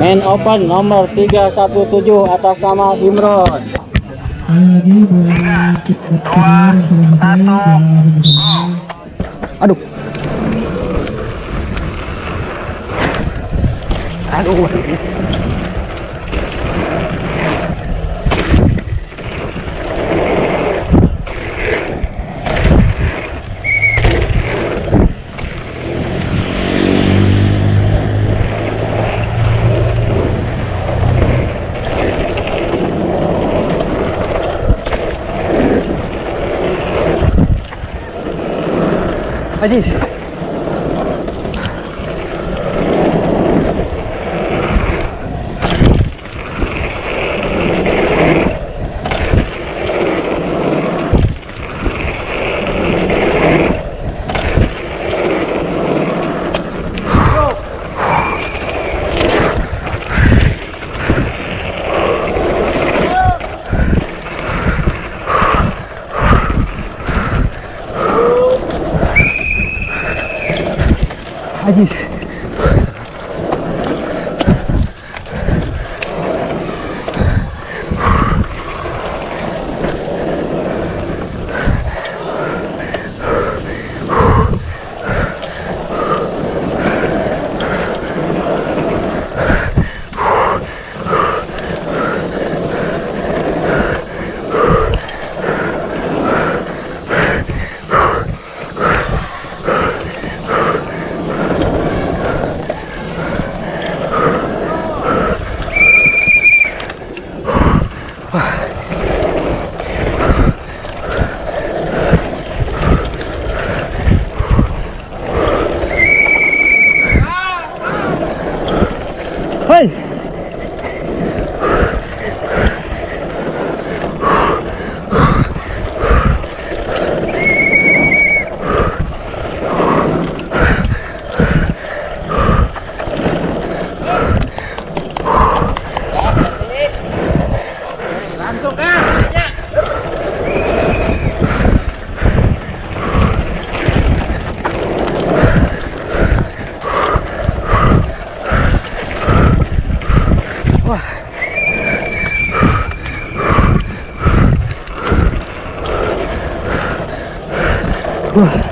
Main open nomor 317 atas nama Imron. Aduh. Aduh, 快点！hadis Whew.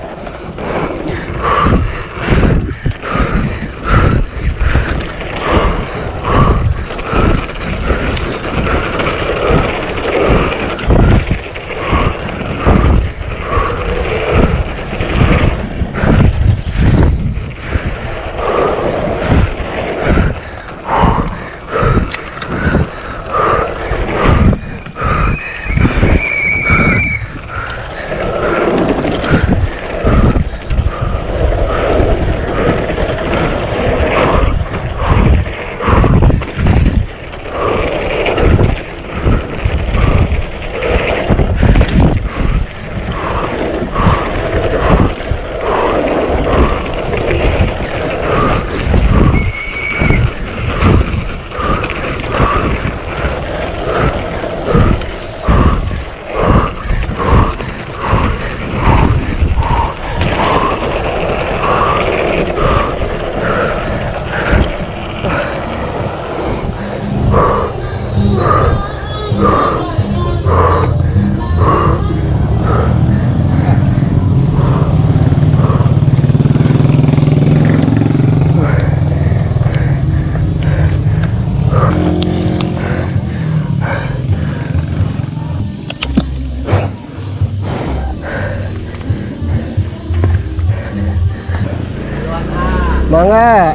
Mangga.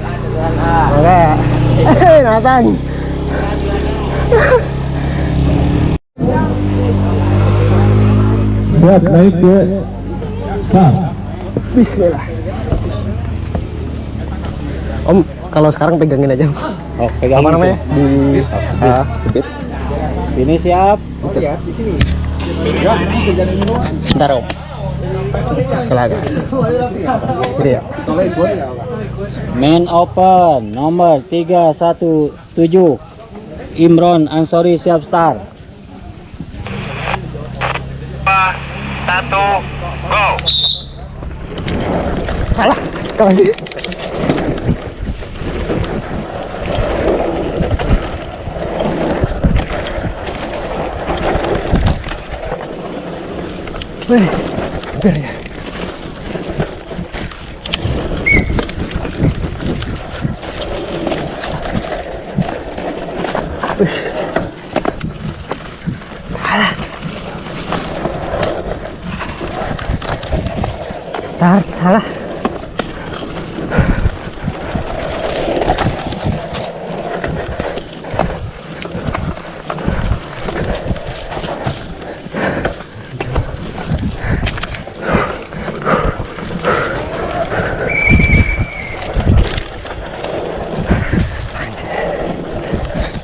Mangga. Eh, Nathan. siap naik ke start Bismillah. Om, kalau sekarang pegangin aja. Oh, pegang Apa namanya? Di jepit. Ini siap. Itu. Bentar, Om kelaga. Ya. Main open nomor 317 Imron Ansori siap start. 1 go kalah kalah Wih hampir ya. Wih. Alah. Start salah.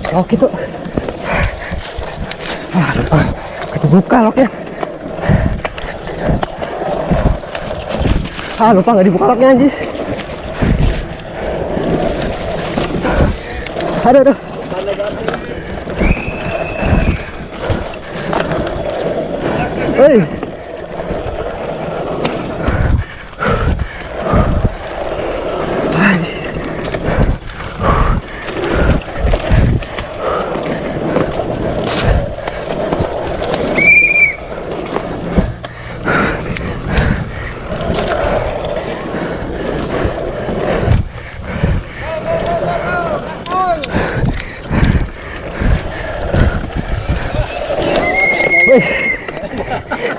Lok itu. Ah. Kebuka loknya. Ah, lupa nggak dibuka loknya anjis. Aduh, aduh. Hei.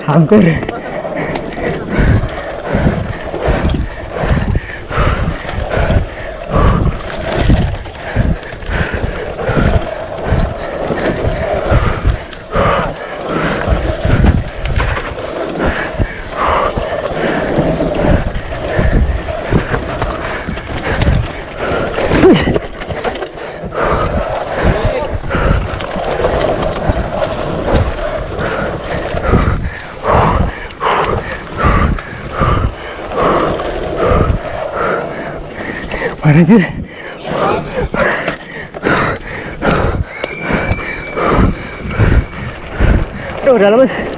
Hampir. Sih? Aduh, udah lemes.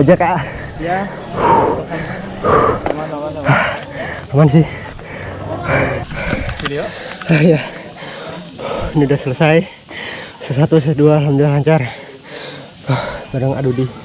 Ojek kak. Ya. Aman sih. Video. Ah, ya. Ini udah selesai. Sesatu, sedua, alhamdulillah lancar. Ah, Bareng Adudi.